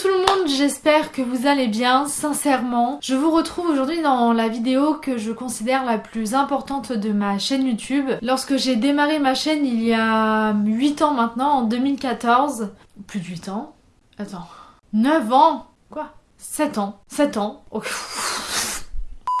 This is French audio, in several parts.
tout le monde, j'espère que vous allez bien, sincèrement. Je vous retrouve aujourd'hui dans la vidéo que je considère la plus importante de ma chaîne YouTube. Lorsque j'ai démarré ma chaîne il y a 8 ans maintenant, en 2014, plus de 8 ans, attends, 9 ans. Quoi? 7 ans. 7 ans.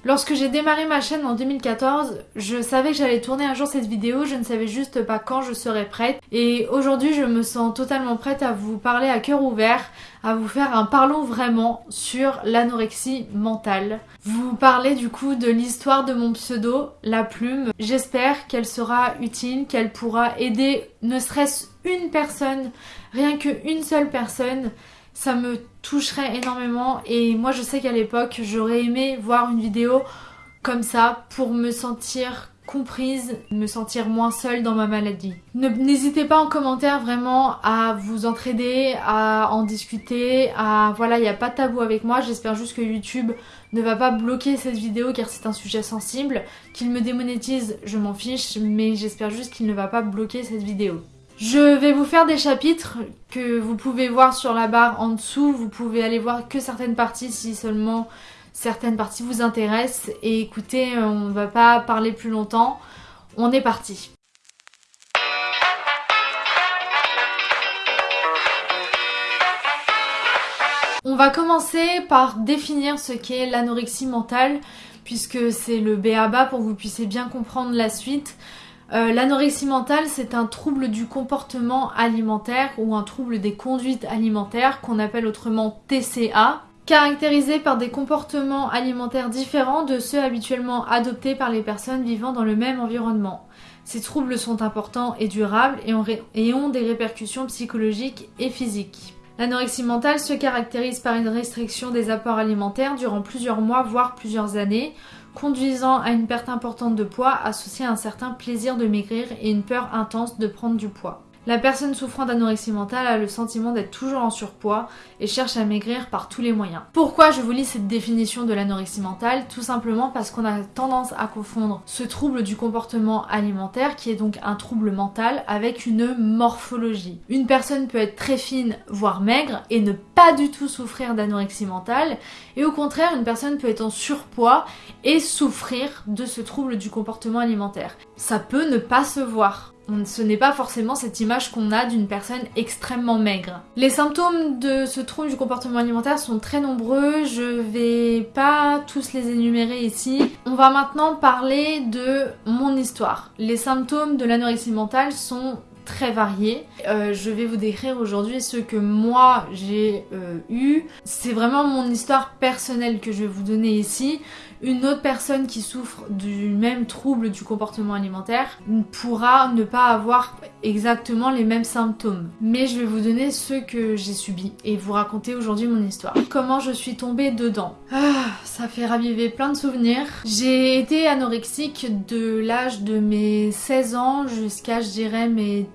Lorsque j'ai démarré ma chaîne en 2014, je savais que j'allais tourner un jour cette vidéo, je ne savais juste pas quand je serais prête. Et aujourd'hui, je me sens totalement prête à vous parler à cœur ouvert, à vous faire un parlons vraiment sur l'anorexie mentale. Vous parler du coup de l'histoire de mon pseudo, la plume. J'espère qu'elle sera utile, qu'elle pourra aider ne serait-ce une personne, rien qu'une seule personne ça me toucherait énormément et moi je sais qu'à l'époque j'aurais aimé voir une vidéo comme ça pour me sentir comprise, me sentir moins seule dans ma maladie. N'hésitez pas en commentaire vraiment à vous entraider, à en discuter, à voilà, il n'y a pas de tabou avec moi, j'espère juste que YouTube ne va pas bloquer cette vidéo car c'est un sujet sensible, qu'il me démonétise, je m'en fiche, mais j'espère juste qu'il ne va pas bloquer cette vidéo. Je vais vous faire des chapitres que vous pouvez voir sur la barre en dessous. Vous pouvez aller voir que certaines parties si seulement certaines parties vous intéressent. Et écoutez, on ne va pas parler plus longtemps. On est parti. On va commencer par définir ce qu'est l'anorexie mentale puisque c'est le BABA pour que vous puissiez bien comprendre la suite. Euh, l'anorexie mentale, c'est un trouble du comportement alimentaire ou un trouble des conduites alimentaires qu'on appelle autrement TCA, caractérisé par des comportements alimentaires différents de ceux habituellement adoptés par les personnes vivant dans le même environnement. Ces troubles sont importants et durables et ont, des répercussions psychologiques et physiques. L'anorexie mentale se caractérise par une restriction des apports alimentaires durant plusieurs mois voire plusieurs années, conduisant à une perte importante de poids associée à un certain plaisir de maigrir et une peur intense de prendre du poids. La personne souffrant d'anorexie mentale a le sentiment d'être toujours en surpoids et cherche à maigrir par tous les moyens. Pourquoi je vous lis cette définition de l'anorexie mentale? Tout simplement parce qu'on a tendance à confondre ce trouble du comportement alimentaire, qui est donc un trouble mental, avec une morphologie. Une personne peut être très fine, voire maigre, et ne pas du tout souffrir d'anorexie mentale, et au contraire, une personne peut être en surpoids et souffrir de ce trouble du comportement alimentaire. Ça peut ne pas se voir ce n'est pas forcément cette image qu'on a d'une personne extrêmement maigre. Les symptômes de ce trouble du comportement alimentaire sont très nombreux, je vais pas tous les énumérer ici. On va maintenant parler de mon histoire. Les symptômes de l'anorexie mentale sont très variés. Euh, je vais vous décrire aujourd'hui ce que moi j'ai euh, eu. C'est vraiment mon histoire personnelle que je vais vous donner ici. Une autre personne qui souffre du même trouble du comportement alimentaire pourra ne pas avoir exactement les mêmes symptômes. Mais je vais vous donner ceux que j'ai subis et vous raconter aujourd'hui mon histoire. Comment je suis tombée dedans. Ah, ça fait raviver plein de souvenirs. J'ai été anorexique de l'âge de mes 16 ans jusqu'à je dirais mes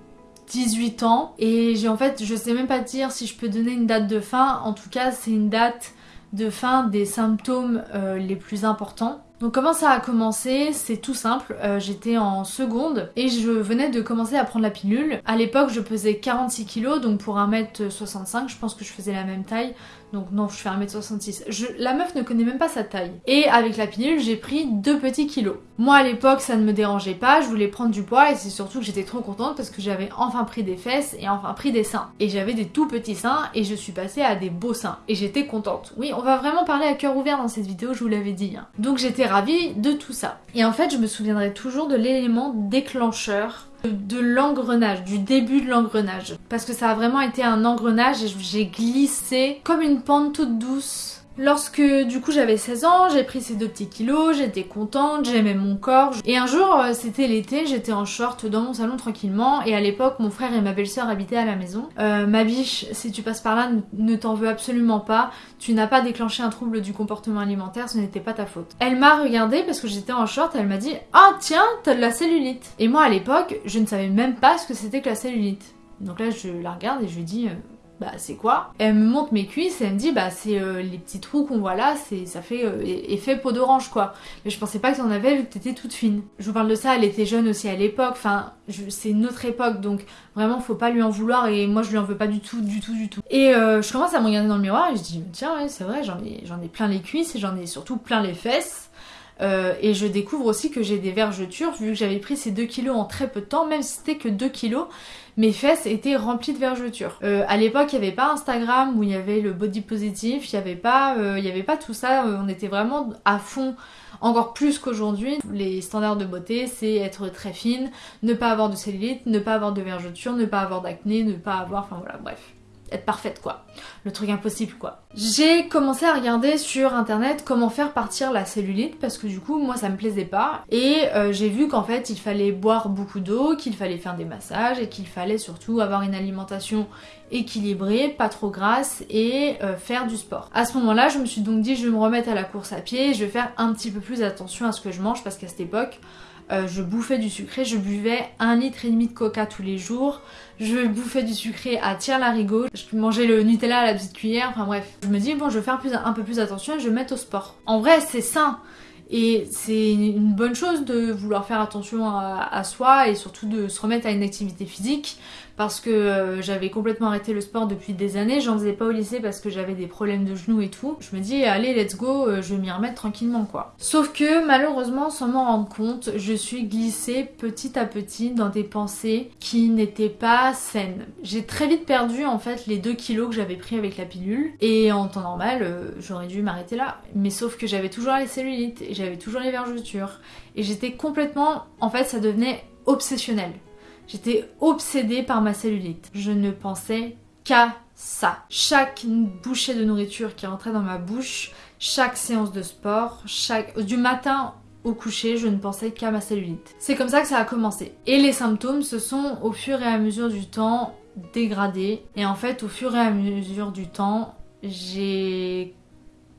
18 ans et j'ai en fait je sais même pas dire si je peux donner une date de fin en tout cas c'est une date de fin des symptômes euh, les plus importants. Donc comment ça a commencé? C'est tout simple, euh, j'étais en seconde et je venais de commencer à prendre la pilule. À l'époque je pesais 46 kg donc pour 1m65 je pense que je faisais la même taille donc non, je fais 1m66. Je... La meuf ne connaît même pas sa taille. Et avec la pilule, j'ai pris 2 petits kilos. Moi à l'époque, ça ne me dérangeait pas, je voulais prendre du poids et c'est surtout que j'étais trop contente parce que j'avais enfin pris des fesses et enfin pris des seins. Et j'avais des tout petits seins et je suis passée à des beaux seins. Et j'étais contente. Oui, on va vraiment parler à cœur ouvert dans cette vidéo, je vous l'avais dit. Hein. Donc j'étais de tout ça. Et en fait, je me souviendrai toujours de l'élément déclencheur de l'engrenage, du début de l'engrenage. Parce que ça a vraiment été un engrenage et j'ai glissé comme une pente toute douce Lorsque du coup j'avais 16 ans, j'ai pris ces deux petits kilos, j'étais contente, j'aimais mon corps. Et un jour, euh, c'était l'été, j'étais en short dans mon salon tranquillement et à l'époque mon frère et ma belle-sœur habitaient à la maison. Euh, ma biche, si tu passes par là, ne t'en veux absolument pas. Tu n'as pas déclenché un trouble du comportement alimentaire, ce n'était pas ta faute. Elle m'a regardé parce que j'étais en short, elle m'a dit « Ah tiens, t'as de la cellulite !» Et moi à l'époque, je ne savais même pas ce que c'était que la cellulite. Donc là je la regarde et je lui dis euh, bah c'est quoi? Elle me montre mes cuisses et elle me dit bah c'est euh, les petits trous qu'on voit là, c'est ça fait euh, effet peau d'orange quoi. Mais je pensais pas que t'en avais vu que t'étais toute fine. Je vous parle de ça, elle était jeune aussi à l'époque, enfin c'est une autre époque donc vraiment faut pas lui en vouloir et moi je lui en veux pas du tout, du tout, du tout. Et euh, je commence à me regarder dans le miroir et je dis tiens ouais c'est vrai j'en ai, j'en ai plein les cuisses et j'en ai surtout plein les fesses. Et je découvre aussi que j'ai des vergetures vu que j'avais pris ces 2 kilos en très peu de temps, même si c'était que 2 kilos, mes fesses étaient remplies de vergetures. Euh, à l'époque, il n'y avait pas Instagram où il y avait le body positif, il n'y avait, pas, euh, avait pas tout ça, euh, on était vraiment à fond encore plus qu'aujourd'hui. Les standards de beauté, c'est être très fine, ne pas avoir de cellulite, ne pas avoir de vergetures, ne pas avoir d'acné, ne pas avoir... Enfin voilà, bref être parfaite quoi. Le truc impossible quoi. J'ai commencé à regarder sur internet comment faire partir la cellulite parce que du coup moi ça me plaisait pas et euh, j'ai vu qu'en fait il fallait boire beaucoup d'eau, qu'il fallait faire des massages et qu'il fallait surtout avoir une alimentation équilibrée, pas trop grasse et euh, faire du sport. À ce moment là je me suis donc dit je vais me remettre à la course à pied je vais faire un petit peu plus attention à ce que je mange parce qu'à cette époque euh, je bouffais du sucré, je buvais un litre et demi de coca tous les jours, je bouffais du sucré à tire larigot, je mangeais le Nutella à la petite cuillère, enfin bref. Je me dis bon je vais faire un peu plus attention et je vais mettre au sport. En vrai c'est sain, et c'est une bonne chose de vouloir faire attention à, soi et surtout de se remettre à une activité physique parce que euh, j'avais complètement arrêté le sport depuis des années, j'en faisais pas au lycée parce que j'avais des problèmes de genoux et tout. Je me dis allez let's go, euh, je vais m'y remettre tranquillement quoi. Sauf que malheureusement sans m'en rendre compte, je suis glissée petit à petit dans des pensées qui n'étaient pas saines. J'ai très vite perdu en fait les 2 kilos que j'avais pris avec la pilule et en temps normal euh, j'aurais dû m'arrêter là. Mais sauf que j'avais toujours les cellulites et j'avais toujours les vergetures et j'étais complètement en fait ça devenait obsessionnel. J'étais obsédée par ma cellulite. Je ne pensais qu'à ça. Chaque bouchée de nourriture qui rentrait dans ma bouche, chaque séance de sport, chaque du matin au coucher, je ne pensais qu'à ma cellulite. C'est comme ça que ça a commencé. Et les symptômes se sont au fur et à mesure du temps dégradés. Et en fait, au fur et à mesure du temps, j'ai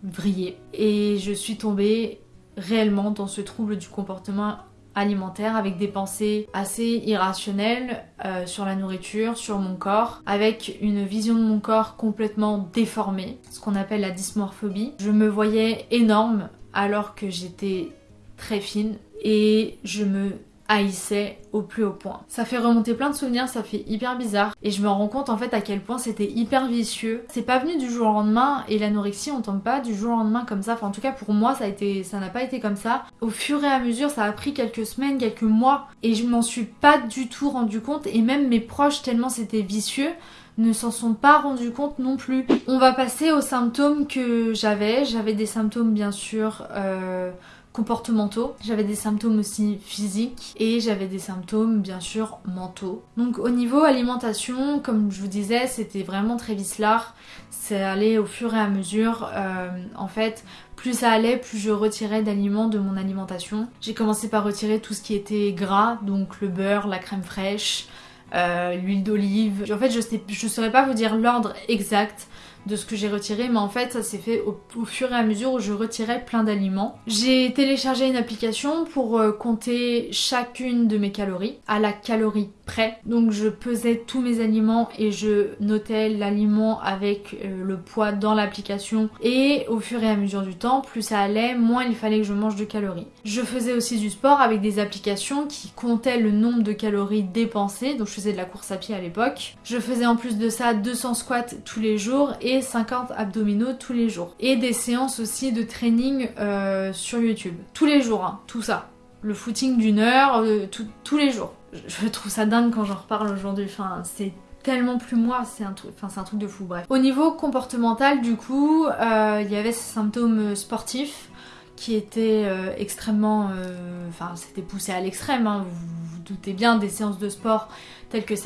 vrillé. Et je suis tombée réellement dans ce trouble du comportement alimentaire avec des pensées assez irrationnelles euh, sur la nourriture, sur mon corps, avec une vision de mon corps complètement déformée, ce qu'on appelle la dysmorphobie. Je me voyais énorme alors que j'étais très fine et je me haïssais au plus haut point. Ça fait remonter plein de souvenirs, ça fait hyper bizarre et je me rends compte en fait à quel point c'était hyper vicieux. C'est pas venu du jour au lendemain et l'anorexie on tombe pas du jour au lendemain comme ça. Enfin en tout cas pour moi ça a été ça n'a pas été comme ça. Au fur et à mesure ça a pris quelques semaines, quelques mois et je m'en suis pas du tout rendu compte et même mes proches tellement c'était vicieux ne s'en sont pas rendus compte non plus. On va passer aux symptômes que j'avais. J'avais des symptômes bien sûr euh, comportementaux, j'avais des symptômes aussi physiques et j'avais des symptômes bien sûr mentaux. Donc au niveau alimentation, comme je vous disais, c'était vraiment très vicelard. C'est allé au fur et à mesure. Euh, en fait, plus ça allait, plus je retirais d'aliments de mon alimentation. J'ai commencé par retirer tout ce qui était gras, donc le beurre, la crème fraîche, euh, l'huile d'olive. En fait, je ne je saurais pas vous dire l'ordre exact de ce que j'ai retiré, mais en fait ça s'est fait au, fur et à mesure où je retirais plein d'aliments. J'ai téléchargé une application pour euh, compter chacune de mes calories à la calorie près. Donc je pesais tous mes aliments et je notais l'aliment avec euh, le poids dans l'application et au fur et à mesure du temps, plus ça allait, moins il fallait que je mange de calories. Je faisais aussi du sport avec des applications qui comptaient le nombre de calories dépensées, donc je faisais de la course à pied à l'époque. Je faisais en plus de ça 200 squats tous les jours et 50 abdominaux tous les jours. Et des séances aussi de training euh, sur YouTube. Tous les jours, hein, tout ça. Le footing d'une heure, euh, tous les jours je trouve ça dingue quand j'en reparle aujourd'hui. C'est tellement plus moi, c'est un truc, enfin un de fou. Bref. Au niveau comportemental, du coup, euh, il y avait ces symptômes sportifs qui étaient euh, extrêmement, euh, enfin c'était poussé à l'extrême. Hein. vous vous doutez bien des séances de sport telles que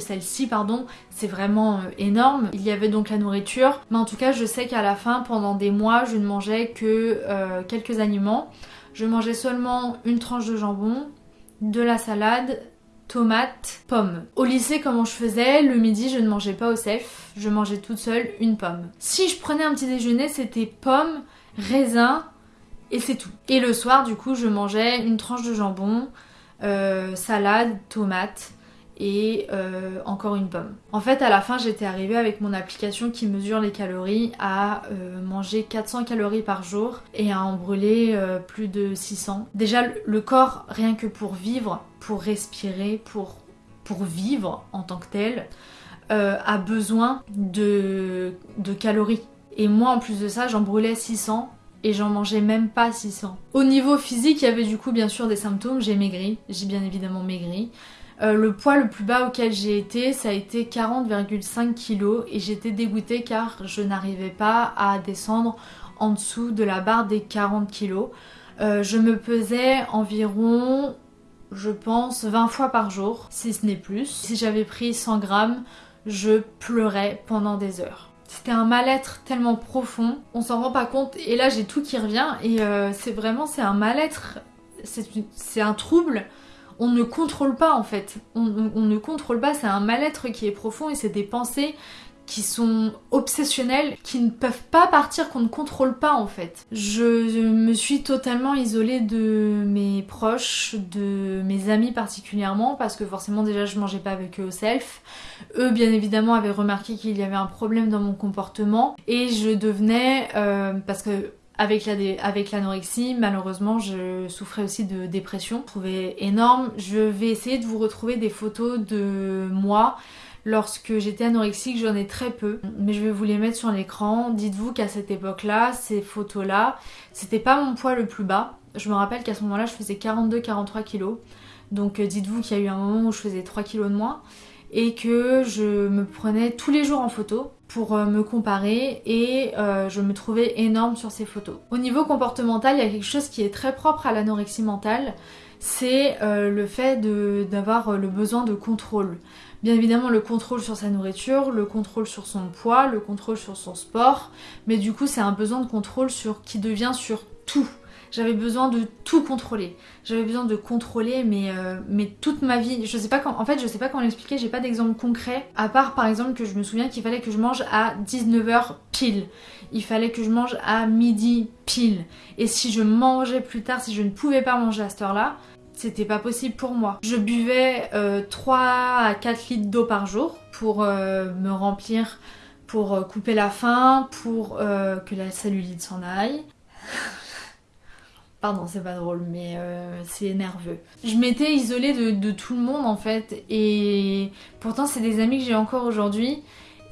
celle-ci, pardon, c'est vraiment énorme. Il y avait donc la nourriture, mais en tout cas, je sais qu'à la fin, pendant des mois, je ne mangeais que quelques aliments. Je mangeais seulement une tranche de jambon, de la salade, tomates, pommes. Au lycée, comment je faisais? Le midi, je ne mangeais pas au cef, je mangeais toute seule une pomme. Si je prenais un petit déjeuner, c'était pommes, raisins et c'est tout. Et le soir, du coup, je mangeais une tranche de jambon, euh, salade, tomates et euh, encore une pomme. En fait, à la fin, j'étais arrivée avec mon application qui mesure les calories à euh, manger 400 calories par jour et à en brûler plus de 600. Déjà, le corps, rien que pour vivre, pour respirer, pour, pour vivre en tant que tel, a besoin de, de calories. Et moi, en plus de ça, j'en brûlais 600 et j'en mangeais même pas 600. Au niveau physique, il y avait du coup bien sûr des symptômes, j'ai maigri, j'ai bien évidemment maigri. Euh, le poids le plus bas auquel j'ai été, ça a été 40,5 kg et j'étais dégoûtée car je n'arrivais pas à descendre en dessous de la barre des 40 kg. Euh, je me pesais environ, je pense, 20 fois par jour, si ce n'est plus. Si j'avais pris 100 grammes, je pleurais pendant des heures. C'était un mal-être tellement profond, on s'en rend pas compte. Et là, j'ai tout qui revient. Et euh, c'est vraiment, c'est un mal-être, c'est un trouble. On ne contrôle pas en fait. on ne contrôle pas, c'est un mal-être qui est profond et c'est des pensées qui sont obsessionnels, qui ne peuvent pas partir, qu'on ne contrôle pas en fait. Je me suis totalement isolée de mes proches, de mes amis particulièrement, parce que forcément déjà je mangeais pas avec eux au self. Eux bien évidemment avaient remarqué qu'il y avait un problème dans mon comportement et je devenais, euh, parce que avec l'anorexie, malheureusement, je souffrais aussi de dépression. Je énorme. Je vais essayer de vous retrouver des photos de moi Lorsque j'étais anorexique, j'en ai très peu, mais je vais vous les mettre sur l'écran. Dites-vous qu'à cette époque-là, ces photos-là, c'était pas mon poids le plus bas. Je me rappelle qu'à ce moment-là, je faisais 42-43 kilos. Donc euh, dites-vous qu'il y a eu un moment où je faisais 3 kilos de moins et que je me prenais tous les jours en photo pour euh, me comparer et euh, je me trouvais énorme sur ces photos. Au niveau comportemental, il y a quelque chose qui est très propre à l'anorexie mentale, c'est le fait d'avoir le besoin de contrôle. Bien évidemment, le contrôle sur sa nourriture, le contrôle sur son poids, le contrôle sur son sport, mais du coup, c'est un besoin de contrôle sur qui devient sur tout. J'avais besoin de tout contrôler. J'avais besoin de contrôler mais, euh, mais toute ma vie. Je sais pas quand. En fait, je sais pas comment l'expliquer, j'ai pas d'exemple concret. À part par exemple que je me souviens qu'il fallait que je mange à 19h pile. Il fallait que je mange à midi pile. Et si je mangeais plus tard, si je ne pouvais pas manger à cette heure-là, c'était pas possible pour moi. Je buvais 3 euh, à 4 litres d'eau par jour pour euh, me remplir, pour couper la faim, pour que la cellulite s'en aille. Pardon, c'est pas drôle, mais c'est nerveux. Je m'étais isolée de, tout le monde en fait, et pourtant c'est des amis que j'ai encore aujourd'hui.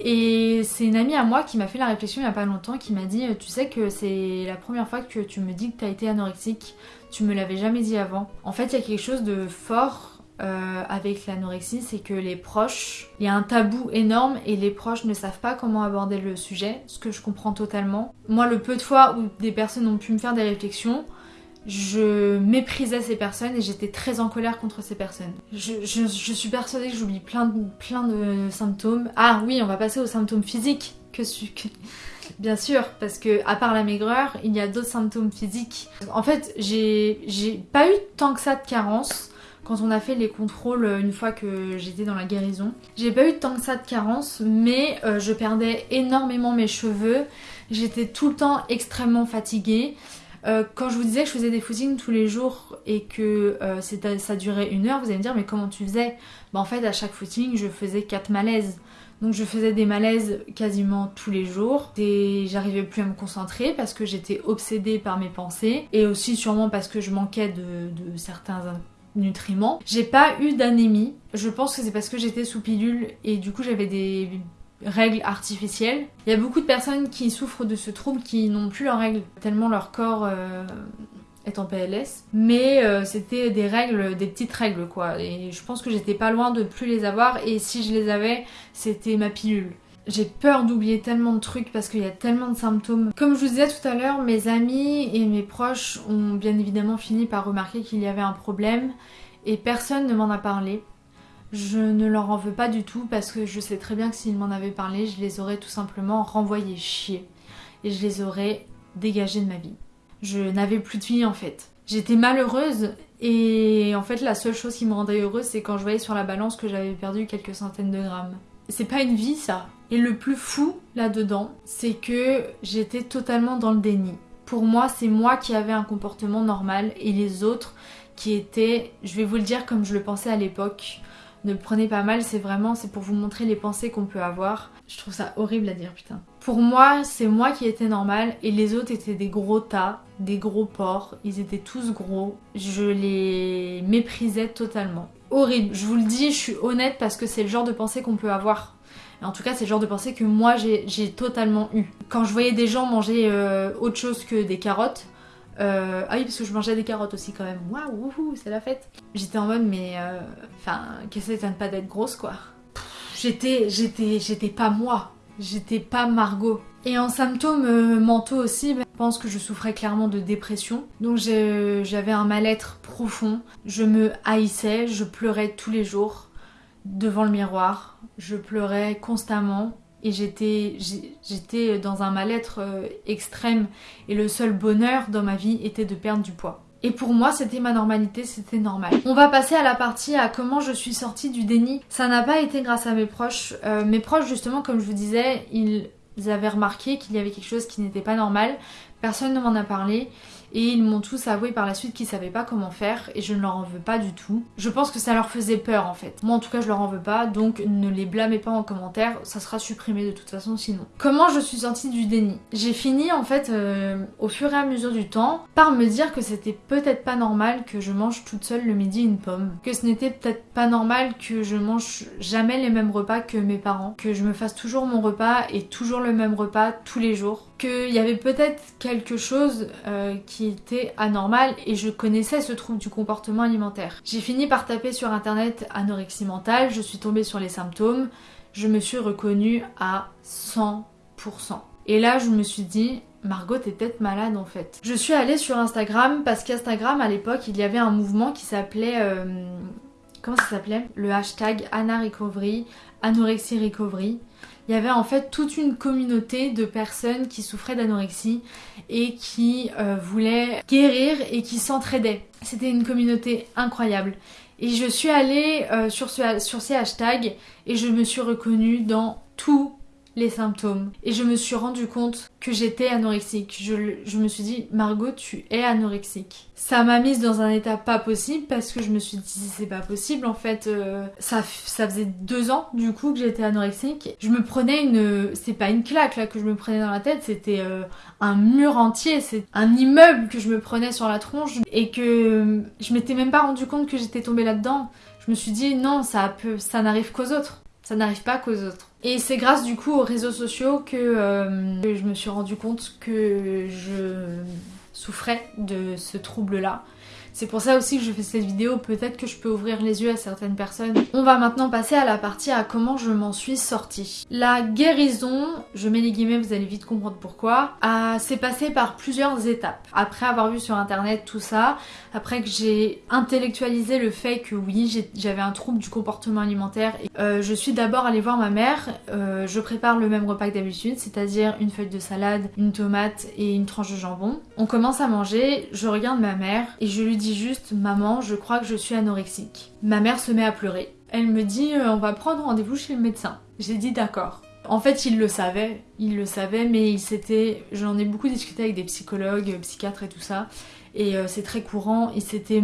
Et c'est une amie à moi qui m'a fait la réflexion il y a pas longtemps, qui m'a dit Tu sais que c'est la première fois que tu me dis que tu as été anorexique, tu me l'avais jamais dit avant. En fait, il y a quelque chose de fort euh, avec l'anorexie, c'est que les proches, il y a un tabou énorme et les proches ne savent pas comment aborder le sujet, ce que je comprends totalement. Moi, le peu de fois où des personnes ont pu me faire des réflexions, je méprisais ces personnes et j'étais très en colère contre ces personnes. Je, suis persuadée que j'oublie plein de, plein de symptômes. Ah oui, on va passer aux symptômes physiques. Que, que bien sûr, parce que à part la maigreur, il y a d'autres symptômes physiques. En fait, j'ai pas eu tant que ça de carence quand on a fait les contrôles une fois que j'étais dans la guérison. J'ai pas eu tant que ça de carence, mais euh, je perdais énormément mes cheveux. J'étais tout le temps extrêmement fatiguée. Euh, quand je vous disais que je faisais des footings tous les jours et que euh, ça durait une heure, vous allez me dire mais comment tu faisais? Bah, En fait à chaque footing je faisais 4 malaises. Donc je faisais des malaises quasiment tous les jours. Et j'arrivais plus à me concentrer parce que j'étais obsédée par mes pensées et aussi sûrement parce que je manquais de, de certains nutriments. J'ai pas eu d'anémie. Je pense que c'est parce que j'étais sous pilule et du coup j'avais des règles artificielles. Il y a beaucoup de personnes qui souffrent de ce trouble qui n'ont plus leurs règles, tellement leur corps euh, est en PLS. Mais euh, c'était des règles, des petites règles quoi. Et je pense que j'étais pas loin de plus les avoir. Et si je les avais, c'était ma pilule. J'ai peur d'oublier tellement de trucs parce qu'il y a tellement de symptômes. Comme je vous disais tout à l'heure, mes amis et mes proches ont bien évidemment fini par remarquer qu'il y avait un problème et personne ne m'en a parlé. Je ne leur en veux pas du tout parce que je sais très bien que s'ils m'en avaient parlé, je les aurais tout simplement renvoyés chier. Et je les aurais dégagés de ma vie. Je n'avais plus de vie en fait. J'étais malheureuse et en fait la seule chose qui me rendait heureuse c'est quand je voyais sur la balance que j'avais perdu quelques centaines de grammes. C'est pas une vie ça. Et le plus fou là-dedans, c'est que j'étais totalement dans le déni. Pour moi, c'est moi qui avais un comportement normal et les autres qui étaient, je vais vous le dire comme je le pensais à l'époque, Ne le prenez pas mal, c'est vraiment, c'est pour vous montrer les pensées qu'on peut avoir. Je trouve ça horrible à dire, putain. Pour moi, c'est moi qui étais normale et les autres étaient des gros tas, des gros porcs. Ils étaient tous gros. Je les méprisais totalement. Horrible. Je vous le dis, je suis honnête parce que c'est le genre de pensée qu'on peut avoir. en tout cas, c'est le genre de pensée que moi j'ai totalement eu. Quand je voyais des gens manger euh, autre chose que des carottes, euh, ah oui, parce que je mangeais des carottes aussi quand même. Waouh, c'est la fête. J'étais en mode, mais euh, enfin, qu'est-ce que ça ne pas d'être grosse quoi. J'étais, j'étais, j'étais pas moi. J'étais pas Margot. Et en symptômes euh, mentaux aussi, ben, je pense que je souffrais clairement de dépression. Donc j'avais un mal-être profond. Je me haïssais, je pleurais tous les jours devant le miroir. Je pleurais constamment et j'étais j'étais dans un mal-être euh, extrême et le seul bonheur dans ma vie était de perdre du poids. Et pour moi, c'était ma normalité, c'était normal. On va passer à la partie à comment je suis sortie du déni. Ça n'a pas été grâce à mes proches. Euh, mes proches, justement, comme je vous disais, ils avaient remarqué qu'il y avait quelque chose qui n'était pas normal. Personne ne m'en a parlé et ils m'ont tous avoué par la suite qu'ils savaient pas comment faire et je ne leur en veux pas du tout. Je pense que ça leur faisait peur en fait. Moi en tout cas je leur en veux pas donc ne les blâmez pas en commentaire, ça sera supprimé de toute façon sinon. Comment je suis sortie du déni? J'ai fini en fait euh, au fur et à mesure du temps par me dire que c'était peut-être pas normal que je mange toute seule le midi une pomme, que ce n'était peut-être pas normal que je mange jamais les mêmes repas que mes parents, que je me fasse toujours mon repas et toujours le même repas tous les jours qu'il y avait peut-être quelque chose euh, qui était anormal et je connaissais ce trouble du comportement alimentaire. J'ai fini par taper sur internet anorexie mentale, je suis tombée sur les symptômes, je me suis reconnue à 100%. Et là je me suis dit, Margot t'es peut-être malade en fait. Je suis allée sur Instagram parce qu'Instagram à l'époque il y avait un mouvement qui s'appelait... Euh, comment ça s'appelait? Le hashtag Anna Recovery, Anorexie Recovery il y avait en fait toute une communauté de personnes qui souffraient d'anorexie et qui euh, voulaient guérir et qui s'entraidaient. C'était une communauté incroyable. Et je suis allée euh, sur, sur ces hashtags et je me suis reconnue dans tout les symptômes. Et je me suis rendu compte que j'étais anorexique. Je, me suis dit, Margot, tu es anorexique. Ça m'a mise dans un état pas possible parce que je me suis dit, c'est pas possible en fait. Euh, ça, ça faisait deux ans du coup que j'étais anorexique. Je me prenais une. C'est pas une claque là que je me prenais dans la tête, c'était euh, un mur entier, c'est un immeuble que je me prenais sur la tronche et que je m'étais même pas rendu compte que j'étais tombée là-dedans. Je me suis dit, non, ça, peut, ça n'arrive qu'aux autres. Ça n'arrive pas qu'aux autres. Et c'est grâce du coup aux réseaux sociaux que, euh, je me suis rendu compte que je souffrais de ce trouble-là c'est pour ça aussi que je fais cette vidéo, peut-être que je peux ouvrir les yeux à certaines personnes. On va maintenant passer à la partie à comment je m'en suis sortie. La guérison, je mets les guillemets, vous allez vite comprendre pourquoi, s'est passé par plusieurs étapes. Après avoir vu sur internet tout ça, après que j'ai intellectualisé le fait que oui, j'avais un trouble du comportement alimentaire, euh, je suis d'abord allée voir ma mère, euh, je prépare le même repas que d'habitude, c'est-à-dire une feuille de salade, une tomate et une tranche de jambon. On commence à manger, je regarde ma mère et je lui dis juste Maman, je crois que je suis anorexique. Ma mère se met à pleurer. Elle me dit euh, On va prendre rendez-vous chez le médecin. J'ai dit D'accord. En fait, il le savait, il le savait, mais il s'était. J'en ai beaucoup discuté avec des psychologues, psychiatres et tout ça, et euh, c'est très courant. Il s'était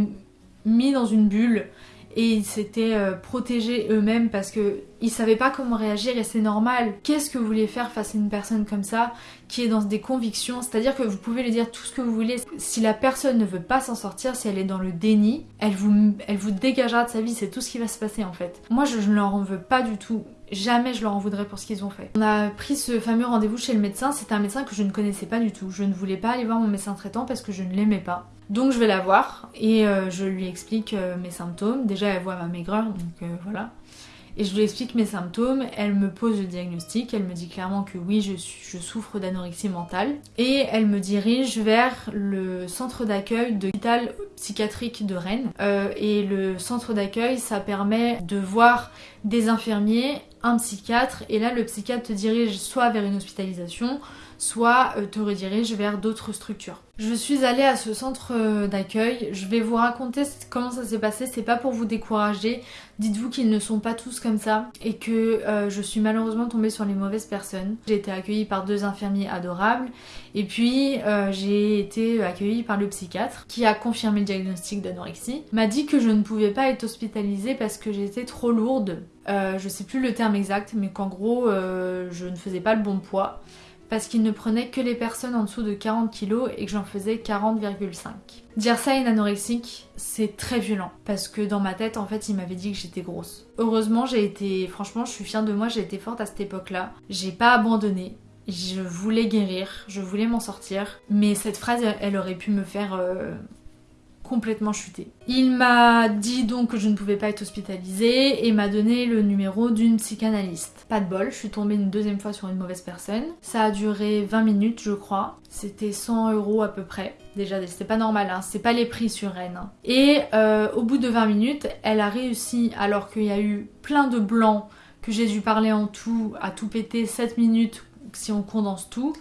mis dans une bulle et ils s'étaient euh, protégés eux-mêmes parce que ils savaient pas comment réagir et c'est normal. Qu'est-ce que vous voulez faire face à une personne comme ça qui est dans des convictions? C'est-à-dire que vous pouvez lui dire tout ce que vous voulez. Si la personne ne veut pas s'en sortir, si elle est dans le déni, elle vous, elle vous dégagera de sa vie. C'est tout ce qui va se passer en fait. Moi, je ne leur en veux pas du tout. Jamais je leur en voudrais pour ce qu'ils ont fait. On a pris ce fameux rendez-vous chez le médecin. C'était un médecin que je ne connaissais pas du tout. Je ne voulais pas aller voir mon médecin traitant parce que je ne l'aimais pas. Donc je vais la voir et euh, je lui explique euh, mes symptômes. Déjà elle voit ma maigreur, donc euh, voilà. Et je lui explique mes symptômes, elle me pose le diagnostic, elle me dit clairement que oui, je, je souffre d'anorexie mentale. Et elle me dirige vers le centre d'accueil de l'hôpital psychiatrique de Rennes. et le centre d'accueil, ça permet de voir des infirmiers un psychiatre et là le psychiatre te dirige soit vers une hospitalisation, soit euh, te redirige vers d'autres structures. Je suis allée à ce centre euh, d'accueil, je vais vous raconter comment ça s'est passé, c'est pas pour vous décourager, dites-vous qu'ils ne sont pas tous comme ça et que euh, je suis malheureusement tombée sur les mauvaises personnes. J'ai été accueillie par deux infirmiers adorables et puis j'ai été accueillie par le psychiatre qui a confirmé le diagnostic d'anorexie, m'a dit que je ne pouvais pas être hospitalisée parce que j'étais trop lourde, je sais plus le terme exact mais qu'en gros je ne faisais pas le bon poids parce qu'il ne prenait que les personnes en dessous de 40 kg et que j'en faisais 40,5. Dire ça à une anorexique, c'est très violent parce que dans ma tête, en fait, il m'avait dit que j'étais grosse. Heureusement, j'ai été, franchement, je suis fière de moi, j'ai été forte à cette époque-là. J'ai pas abandonné. Je voulais guérir, je voulais m'en sortir, mais cette phrase, elle aurait pu me faire euh, complètement chuté. Il m'a dit donc que je ne pouvais pas être hospitalisée et m'a donné le numéro d'une psychanalyste. Pas de bol, je suis tombée une deuxième fois sur une mauvaise personne. Ça a duré 20 minutes je crois. C'était 100 euros à peu près. Déjà c'était pas normal, hein. c'est pas les prix sur Rennes. Hein. Et euh, au bout de 20 minutes, elle a réussi alors qu'il y a eu plein de blancs que j'ai dû parler en tout, à tout péter 7 minutes si on condense tout,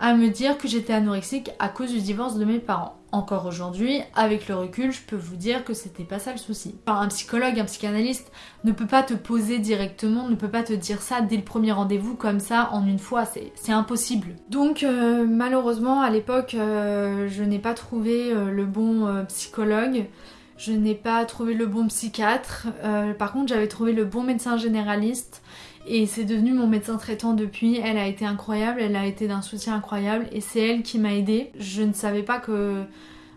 à me dire que j'étais anorexique à cause du divorce de mes parents. Encore aujourd'hui, avec le recul, je peux vous dire que c'était pas ça le souci. Un psychologue, un psychanalyste ne peut pas te poser directement, ne peut pas te dire ça dès le premier rendez-vous comme ça en une fois, c'est impossible. Donc euh, malheureusement à l'époque, euh, je n'ai pas trouvé euh, le bon psychologue. Je n'ai pas trouvé le bon psychiatre. par contre, j'avais trouvé le bon médecin généraliste et c'est devenu mon médecin traitant depuis. Elle a été incroyable, elle a été d'un soutien incroyable et c'est elle qui m'a aidée. Je ne savais pas que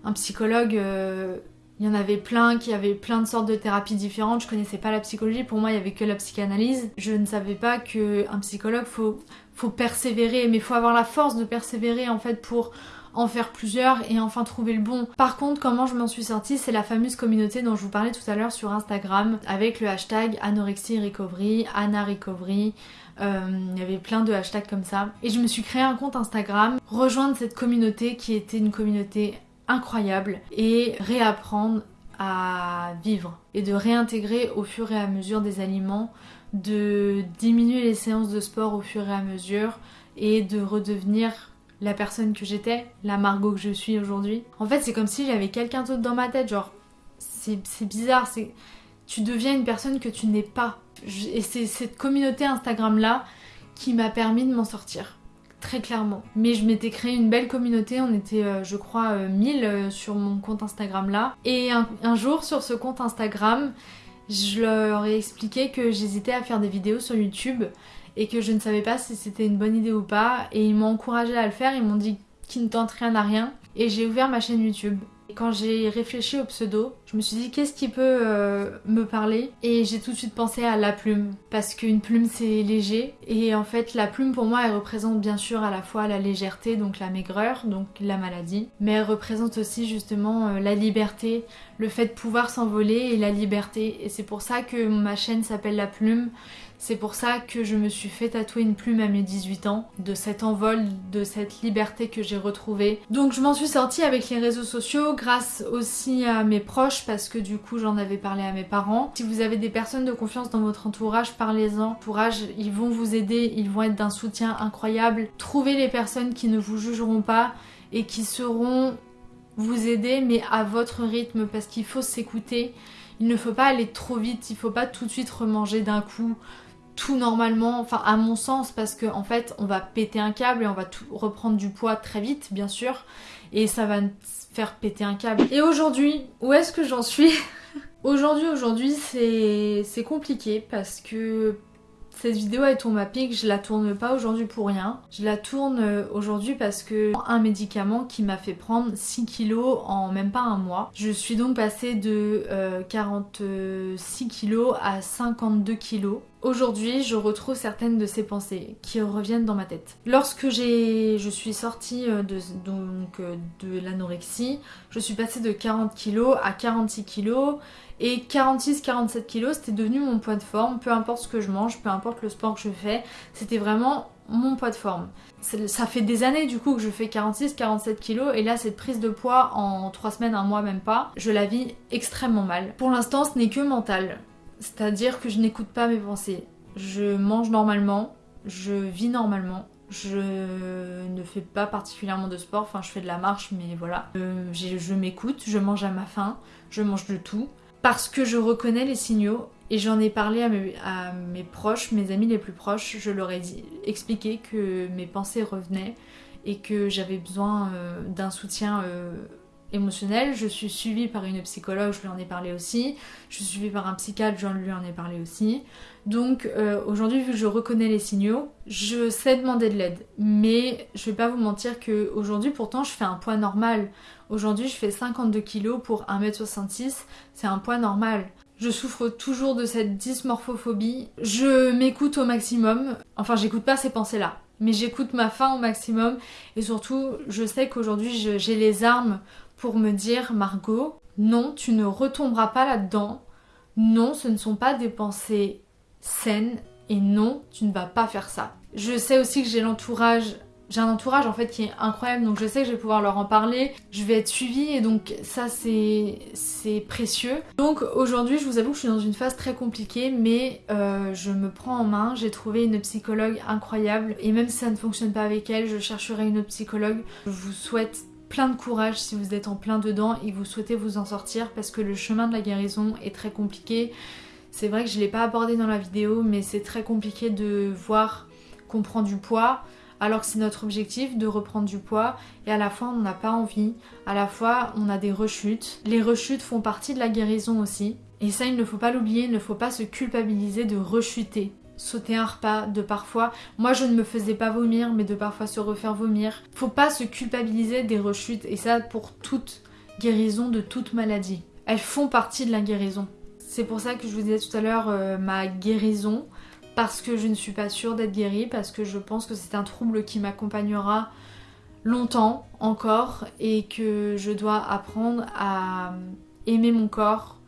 un psychologue, euh, il y en avait plein, qui avait plein de sortes de thérapies différentes. Je connaissais pas la psychologie, pour moi il y avait que la psychanalyse. Je ne savais pas que un psychologue faut faut persévérer, mais faut avoir la force de persévérer en fait pour en faire plusieurs et enfin trouver le bon. Par contre, comment je m'en suis sortie, c'est la fameuse communauté dont je vous parlais tout à l'heure sur Instagram avec le hashtag anorexie recovery, Anna recovery. Euh, il y avait plein de hashtags comme ça. Et je me suis créé un compte Instagram, rejoindre cette communauté qui était une communauté incroyable et réapprendre à vivre et de réintégrer au fur et à mesure des aliments, de diminuer les séances de sport au fur et à mesure et de redevenir la personne que j'étais, la Margot que je suis aujourd'hui. En fait, c'est comme si j'avais quelqu'un d'autre dans ma tête, genre, c'est bizarre, c'est tu deviens une personne que tu n'es pas. Et c'est cette communauté Instagram là qui m'a permis de m'en sortir. Très clairement. Mais je m'étais créé une belle communauté, on était euh, je crois 1000 euh, euh, sur mon compte Instagram là. Et un, jour sur ce compte Instagram, je leur ai expliqué que j'hésitais à faire des vidéos sur YouTube et que je ne savais pas si c'était une bonne idée ou pas. Et ils m'ont encouragé à le faire, ils m'ont dit qu'ils ne tentent rien à rien. Et j'ai ouvert ma chaîne YouTube. Et quand j'ai réfléchi au pseudo, je me suis dit qu'est-ce qui peut euh, me parler? Et j'ai tout de suite pensé à la plume parce qu'une plume c'est léger. Et en fait la plume pour moi elle représente bien sûr à la fois la légèreté donc la maigreur donc la maladie. Mais elle représente aussi justement euh, la liberté, le fait de pouvoir s'envoler et la liberté. Et c'est pour ça que ma chaîne s'appelle la plume. C'est pour ça que je me suis fait tatouer une plume à mes 18 ans, de cet envol, de cette liberté que j'ai retrouvée. Donc je m'en suis sortie avec les réseaux sociaux, grâce aussi à mes proches, parce que du coup j'en avais parlé à mes parents. Si vous avez des personnes de confiance dans votre entourage, parlez-en. Entourage, ils vont vous aider, ils vont être d'un soutien incroyable. Trouvez les personnes qui ne vous jugeront pas et qui seront vous aider, mais à votre rythme, parce qu'il faut s'écouter. Il ne faut pas aller trop vite, il faut pas tout de suite remanger d'un coup tout normalement, enfin à mon sens, parce qu'en en fait on va péter un câble et on va tout reprendre du poids très vite, bien sûr, et ça va faire péter un câble. Et aujourd'hui, où est-ce que j'en suis Aujourd'hui, aujourd'hui, c'est compliqué parce que cette vidéo elle tourne à pic, je la tourne pas aujourd'hui pour rien. Je la tourne euh, aujourd'hui parce que un médicament qui m'a fait prendre 6 kilos en même pas un mois. Je suis donc passée de 46 euh, kilos à 52 kilos. Aujourd'hui, je retrouve certaines de ces pensées qui reviennent dans ma tête. Lorsque je suis sortie euh, de, donc, de l'anorexie, je suis passée de 40 kilos à 46 kilos et 46-47 kilos, c'était devenu mon poids de forme, peu importe ce que je mange, peu importe le sport que je fais, c'était vraiment mon poids de forme. Ça fait des années du coup que je fais 46-47 kilos et là cette prise de poids en 3 semaines, un mois même pas, je la vis extrêmement mal. Pour l'instant ce n'est que mental, c'est-à-dire que je n'écoute pas mes pensées. je mange normalement, je vis normalement, je ne fais pas particulièrement de sport, enfin je fais de la marche mais voilà. Euh, je m'écoute, je mange à ma faim, je mange de tout. Parce que je reconnais les signaux et j'en ai parlé à mes, proches, mes amis les plus proches, je leur ai expliqué que mes pensées revenaient et que j'avais besoin euh, d'un soutien euh, Je suis suivie par une psychologue, je lui en ai parlé aussi. Je suis suivie par un psychiatre, je lui en ai parlé aussi. Donc euh, aujourd'hui, vu que je reconnais les signaux, je sais demander de l'aide. Mais je vais pas vous mentir que aujourd'hui, pourtant, je fais un poids normal. Aujourd'hui, je fais 52 kg pour 1m66. C'est un poids normal. Je souffre toujours de cette dysmorphophobie. Je m'écoute au maximum. Enfin, j'écoute pas ces pensées-là. Mais j'écoute ma faim au maximum. Et surtout, je sais qu'aujourd'hui, j'ai les armes me dire Margot, non, tu ne retomberas pas là-dedans. Non, ce ne sont pas des pensées saines et non, tu ne vas pas faire ça. Je sais aussi que j'ai l'entourage j'ai un entourage en fait qui est incroyable donc je sais que je vais pouvoir leur en parler, je vais être suivie et donc ça c'est précieux. Donc aujourd'hui je vous avoue que je suis dans une phase très compliquée mais euh, je me prends en main, j'ai trouvé une psychologue incroyable et même si ça ne fonctionne pas avec elle je chercherai une psychologue. Je vous souhaite plein de courage si vous êtes en plein dedans et vous souhaitez vous en sortir parce que le chemin de la guérison est très compliqué. C'est vrai que je ne l'ai pas abordé dans la vidéo mais c'est très compliqué de voir qu'on prend du poids alors que c'est notre objectif de reprendre du poids et à la fois on n'a pas envie, à la fois on a des rechutes. Les rechutes font partie de la guérison aussi et ça il ne faut pas l'oublier, il ne faut pas se culpabiliser de rechuter sauter un repas, de parfois, moi je ne me faisais pas vomir, mais de parfois se refaire vomir. Faut pas se culpabiliser des rechutes, et ça pour toute guérison de toute maladie. Elles font partie de la guérison. C'est pour ça que je vous disais tout à l'heure euh, ma guérison, parce que je ne suis pas sûre d'être guérie, parce que je pense que c'est un trouble qui m'accompagnera longtemps encore, et que je dois apprendre à aimer mon corps,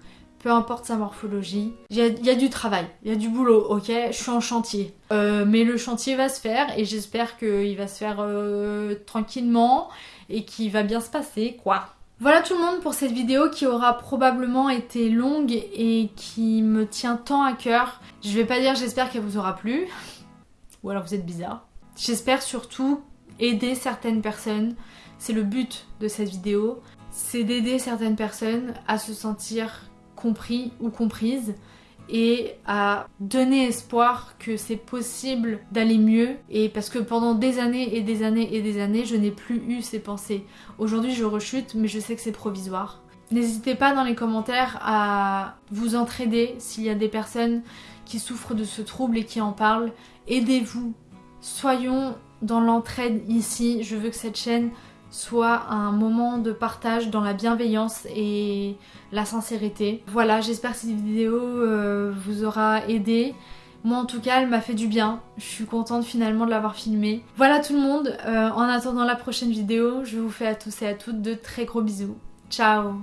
peu importe sa morphologie. Il y, a, du travail, il y a du boulot, ok? Je suis en chantier. Euh, mais le chantier va se faire et j'espère qu'il va se faire euh, tranquillement et qu'il va bien se passer, quoi. Voilà tout le monde pour cette vidéo qui aura probablement été longue et qui me tient tant à cœur. Je vais pas dire j'espère qu'elle vous aura plu, ou alors vous êtes bizarre. J'espère surtout aider certaines personnes. C'est le but de cette vidéo, c'est d'aider certaines personnes à se sentir compris ou comprise et à donner espoir que c'est possible d'aller mieux et parce que pendant des années et des années et des années je n'ai plus eu ces pensées. Aujourd'hui je rechute mais je sais que c'est provisoire. N'hésitez pas dans les commentaires à vous entraider s'il y a des personnes qui souffrent de ce trouble et qui en parlent. Aidez-vous. Soyons dans l'entraide ici. Je veux que cette chaîne soit un moment de partage dans la bienveillance et la sincérité. Voilà, j'espère que cette vidéo euh, vous aura aidé. Moi en tout cas, elle m'a fait du bien. Je suis contente finalement de l'avoir filmé. Voilà tout le monde. Euh, en attendant la prochaine vidéo, je vous fais à tous et à toutes de très gros bisous. Ciao